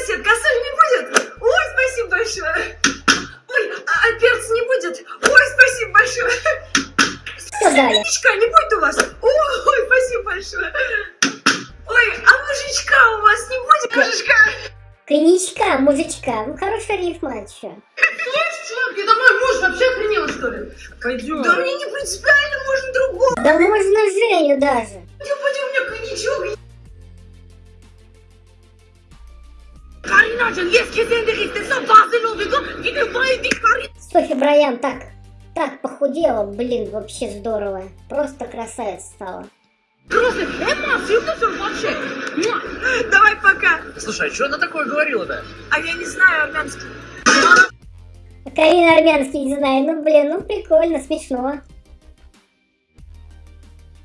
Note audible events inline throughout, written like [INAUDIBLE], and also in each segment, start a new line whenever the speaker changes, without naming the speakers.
соседка, а соль не будет? Ой, спасибо большое. Ой, а, а перца не будет? Ой, спасибо большое. Мужичка не будет у вас? Ой, спасибо большое. Ой, а мужичка у вас не будет? Мужичка.
Коньячка, мужичка. Ну, хорошая рифма, а чё?
Чувак, я домой муж вообще охренела, что ли?
Пойдем. Да мне не принципиально, можно другого.
Да можно Женю даже.
Пойдем, пойдем, у меня коньячок. Bazen oluyor. Gidin bayıldık Karin.
Софи Брайан так, так похудела, блин, вообще здорово. Просто красавица стала.
Просто Эмма, съемка вообще.
Давай пока.
Слушай, а что она такое говорила-то?
А я не знаю армянский.
Карина армянский не знаю, ну блин, ну прикольно, смешно.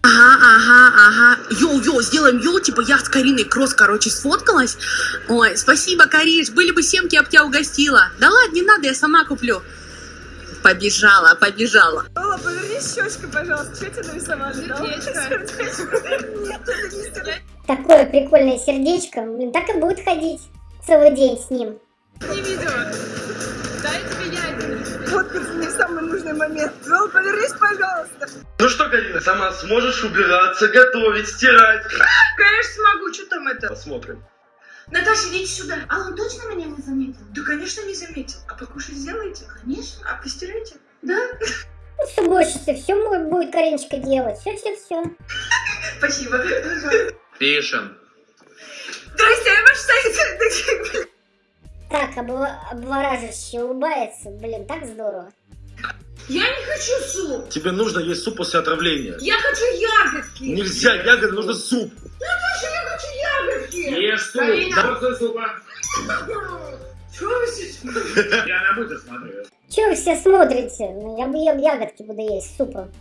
Ага, ага, ага. Йоу-йоу, сделаем йоу, типа я с Кариной Кросс, короче, сфоткалась. Ой, спасибо, Кариш, были бы семки, я бы тебя угостила. Да ладно, не надо, я сама куплю. Побежала, побежала.
Ола, повернись щечкой, пожалуйста. Что тебе нарисовали? Сердечко. Это не.
Такое прикольное сердечко, блин, так и будет ходить целый день с ним.
Не видео. Дай тебе яйца. Фоткаться не в самый нужный момент. Ола, повернись, пожалуйста.
Ну что, Карина, сама сможешь убираться, готовить, стирать?
Конечно смогу. Что там это?
Посмотрим.
Наташа, идите сюда.
А он точно меня не заметил?
Да, конечно, не заметил. А покушать сделаете?
Конечно.
А постираете?
Да?
Ну, с уборщицей все будет Кариночка делать. Все, все, все.
Спасибо.
Пишем.
Здрасте, я ваш сайт.
Так, обла- обвораживающе улыбается. Блин, так здорово.
Я не хочу суп.
Тебе нужно есть суп после отравления.
Я хочу ягодки.
Нельзя, ягоды, нужно суп.
Наташа, я хочу ягодки.
Ешь суп.
Карина.
Порцию супа.
Чего вы сейчас?
Я на быстро смотрю.
Че вы все смотрите? Ну, я бы ем ягодки буду есть с супом.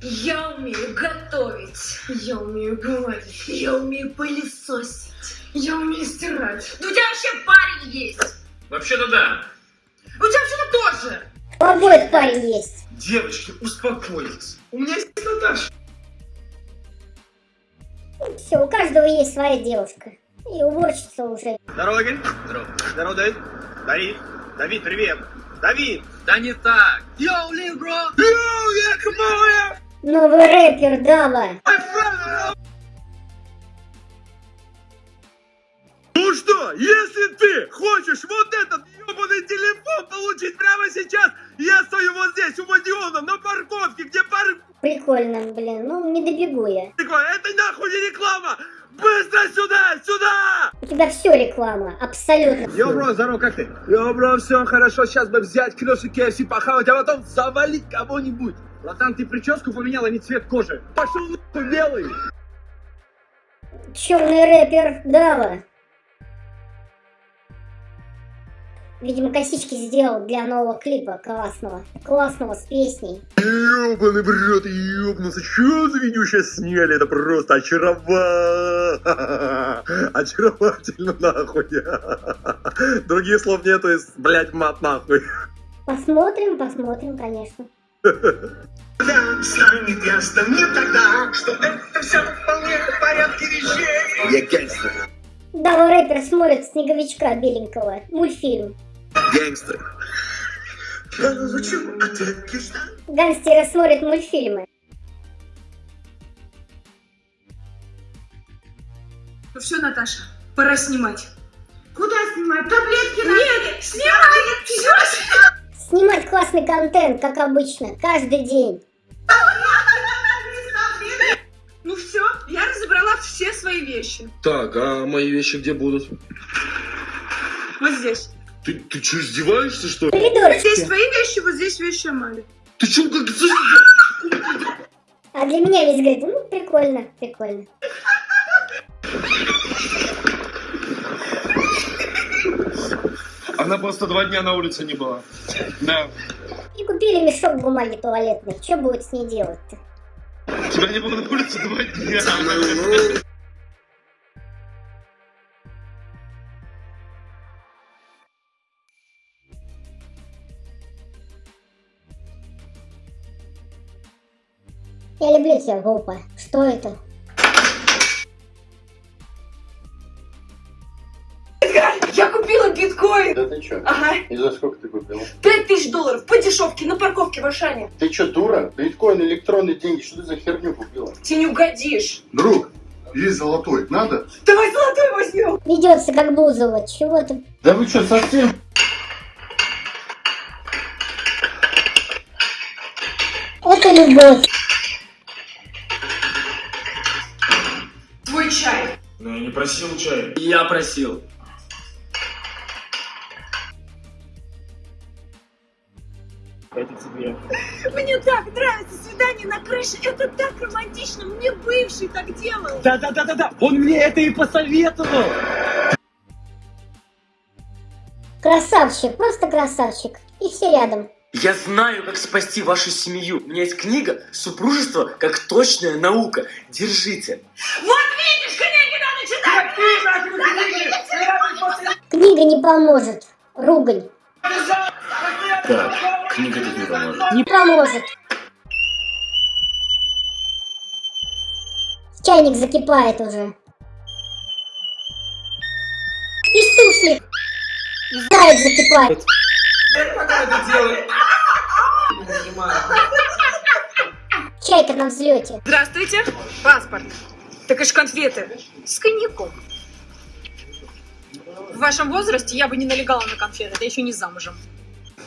Я умею готовить. Я умею гладить. Я умею пылесосить. Я умею стирать. Да у тебя вообще парень есть.
Вообще-то да.
У тебя вообще-то тоже.
У обоих парень есть.
Девочки, успокойтесь. У меня есть Наташа.
Все, у каждого есть своя девушка. И уборщица уже.
Здорово, Игорь.
Здорово.
Здорово, Давид. Давид. Давид, привет. Давид.
Да не так. Йоу, лив, бро.
Йоу, я кмоя.
Новый рэпер Дава.
Что, если ты хочешь вот этот ебаный телефон получить прямо сейчас, я стою вот здесь, у Мадиона, на парковке, где парковка.
Прикольно, блин. Ну, не добегу я.
Это нахуй не реклама. Быстро сюда, сюда!
У тебя все реклама. Абсолютно.
Йо, бро, здорово, как ты? Йо, бро, все хорошо, сейчас бы взять клёши KFC похавать, а потом завалить кого-нибудь. Братан, ты прическу поменял, а не цвет кожи. Пошел нахуй белый.
Черный рэпер Дава. Видимо, косички сделал для нового клипа классного. Классного, с песней.
Ёбаный в рот, ёбнулся. Чё за видео сейчас сняли? Это просто очаровательно. [LAUGHS] Очаровательно, нахуй. [LAUGHS] Других слов нету, из, блядь, мат нахуй.
Посмотрим, посмотрим, конечно.
станет ясно мне тогда, что это все вполне в порядке вещей.
Я гангстер.
Дава рэпер смотрит снеговичка беленького. Мультфильм.
Гангстер.
Ответ лишь да.
Гангстеры смотрят мультфильмы.
Ну все, Наташа, пора снимать.
Куда снимать? Таблетки на...
Нет, снимай! Все!
Снимать классный контент, как обычно, каждый день.
Ну все, я разобрала все свои вещи.
Так, а мои вещи где будут?
Вот здесь.
Ты, ты что, издеваешься, что ли?
Коридорчики.
Здесь твои вещи, вот здесь вещи Амали.
Ты чё, как...
А для меня весь говорит, ну, прикольно, прикольно.
Она просто два дня на улице не была. Да.
И купили мешок бумаги туалетной. Что будет с ней делать-то?
Тебя не было на улице два дня.
Я люблю тебя, глупо. Что это?
Я купила биткоин.
Да ты чё?
Ага,
И за сколько ты купил?
пять тысяч долларов по дешевке на парковке в Ашане.
Ты чё, дура? Биткоин, электронные деньги, что ты за херню купила?
Тебе не угодишь.
Друг, есть золотой, надо?
Давай золотой возьмем.
Ведется как Бузова. Чего ты?
Да вы чё, совсем?
Это любовь.
Просил чай.
Я просил.
Это тебе.
Мне так нравится свидание на крыше. Это так романтично. Мне бывший так делал.
Да-да-да-да-да, он мне это и посоветовал.
Красавчик, просто красавчик. И все рядом.
Я знаю, как спасти вашу семью. У меня есть книга «Супружество как точная наука». Держите.
Вот
Книга не поможет. Ругань.
Так, книга тут не поможет.
Не поможет. Чайник закипает уже. И суслик. Заяц закипает. Чайка на взлете.
Здравствуйте. Паспорт. Так и ж конфеты. С коньяком. В вашем возрасте я бы не налегала на конфеты, я еще не замужем.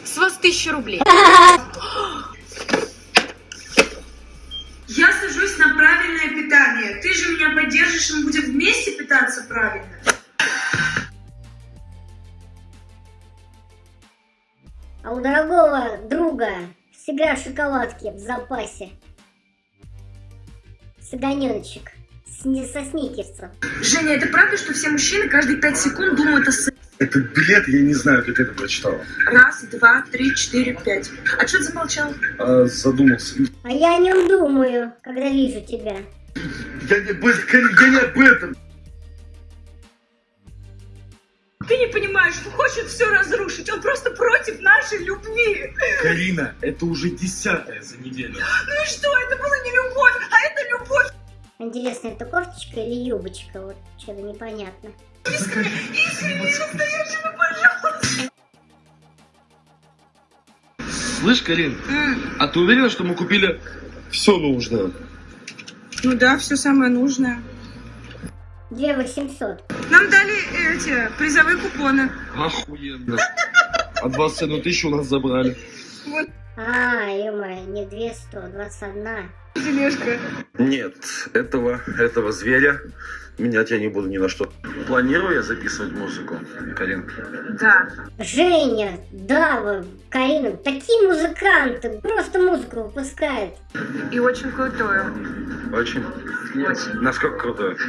С вас тысяча рублей. Я сажусь на правильное питание. Ты же меня поддержишь, и мы будем вместе питаться правильно.
А у дорогого друга всегда шоколадки в запасе. Саганеночек. Не- со сникерсом.
Женя, это правда, что все мужчины каждые пять секунд думают о сексе?
Это билет, я не знаю, как это прочитала.
Раз, два, три, четыре, пять. А что ты замолчал?
А, задумался.
А я о нем думаю, когда вижу тебя.
Я не, об этом, я не об этом.
Ты не понимаешь, он хочет все разрушить. Он просто против нашей любви.
Карина, это уже десятая за неделю.
Ну и что? Это была не любовь, а любовь.
Интересно, это кофточка или юбочка? Вот что-то непонятно.
Слышь, Карин, а ты уверена, что мы купили все нужное?
Ну да, все самое нужное.
Две восемьсот.
Нам дали эти призовые купоны.
Охуенно. А 21 тысячу у нас забрали.
А, ё не две сто, двадцать одна.
Тележка.
Нет, этого, этого зверя менять я не буду ни на что. Планирую я записывать музыку, Карин?
Да.
Женя, Дава, Карина, такие музыканты, просто музыку выпускают.
И очень крутое.
Очень? Насколько крутой? [LAUGHS]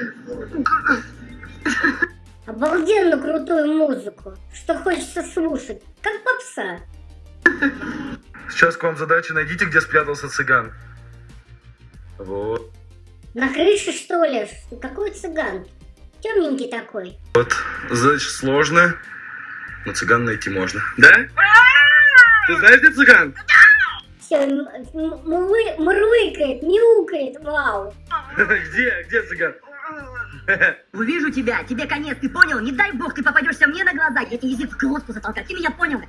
Обалденно крутую музыку, что хочется слушать, как попса.
Сейчас к вам задача, найдите, где спрятался цыган. Вот.
На крыше, что ли? Какой цыган? Темненький такой.
Задача сложная, но цыган найти можно. Да? Ты знаешь, где цыган?
Все, мурлыкает, мяукает, вау. [LAUGHS]
Где? Где цыган? [LAUGHS]
Увижу тебя, тебе конец, ты понял? Не дай бог, ты попадешься мне на глаза, я тебе язык в глотку затолкаю, ты меня понял?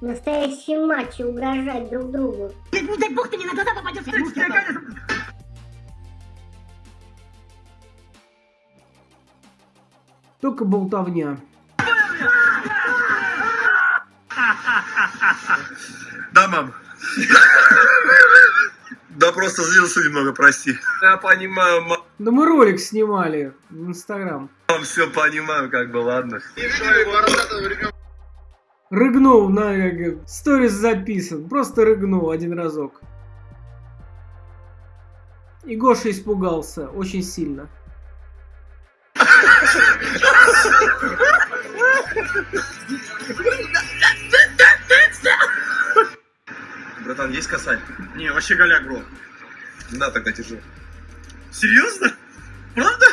Настоящие матчи угрожать друг другу.
Не, не дай бог, ты мне на глаза попадешься.
Только болтовня.
Да, мам. Да просто злился немного, прости. Я понимаю, мам,
Да мы ролик снимали в Инстаграм.
все понимаю, как бы, ладно.
Рыгнул на сторис записан. Просто рыгнул один разок. И Гоша испугался очень сильно.
Голяк, бро. Да, тогда держи. Серьезно? Правда?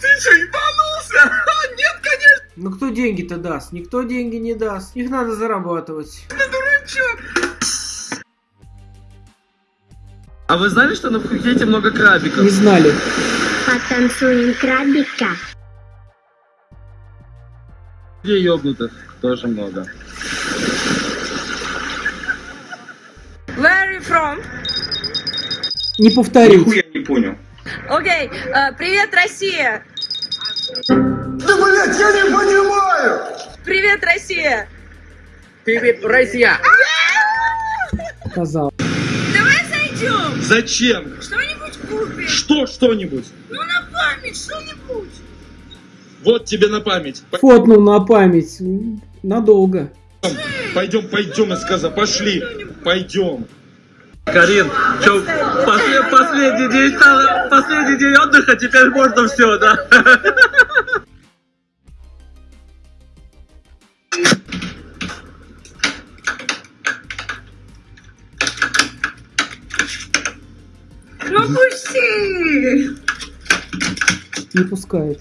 Ты что, ебанулся? [LAUGHS] Нет, конечно,
Ну кто деньги-то даст? Никто деньги не даст. Их надо зарабатывать.
дурачок.
А вы знали, что на Пхукете много крабиков?
Не знали.
Потанцуем крабика.
Где ёбнутых тоже много.
You from?
Не повторить.
Нихуя не понял.
Окей, э, привет, Россия!
Да, блядь, я не понимаю!
Привет, Россия!
Привет, Россия!
Сказал.
Давай зайдем!
Зачем?
Что-нибудь купим!
Что что-нибудь?
Ну на память, что-нибудь!
Вот тебе на память.
Фотнул на память. Надолго.
Пойдем, пойдем, я сказал, пошли. Пойдем.
Карин, что, последний день, последний день отдыха, теперь можно все, да?
Ну пусти!
Не пускает.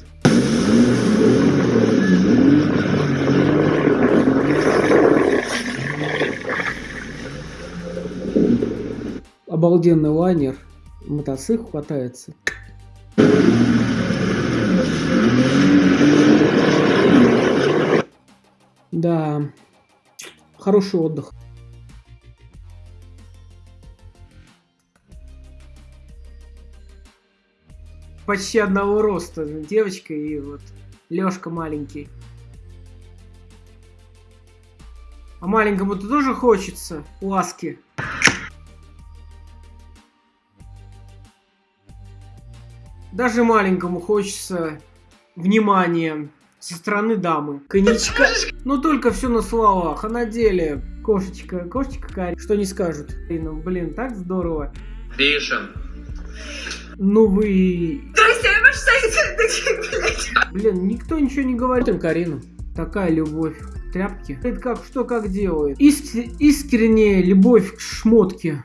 Обалденный лайнер. Мотоцикл хватается. Да. Хороший отдых. Почти одного роста девочка и вот Лёшка маленький. А маленькому-то тоже хочется ласки. Даже маленькому хочется внимания со стороны дамы. Коньячка. Ну только все на словах, а на деле кошечка, кошечка Кари. Что не скажут? Ну, блин, так здорово.
Ришен.
Ну вы...
Здрасте, я ваш такие, блядь.
Блин, никто ничего не говорит. Смотрим Карину. Такая любовь. Тряпки. Это как, что как делает. Иск- искренняя любовь к шмотке.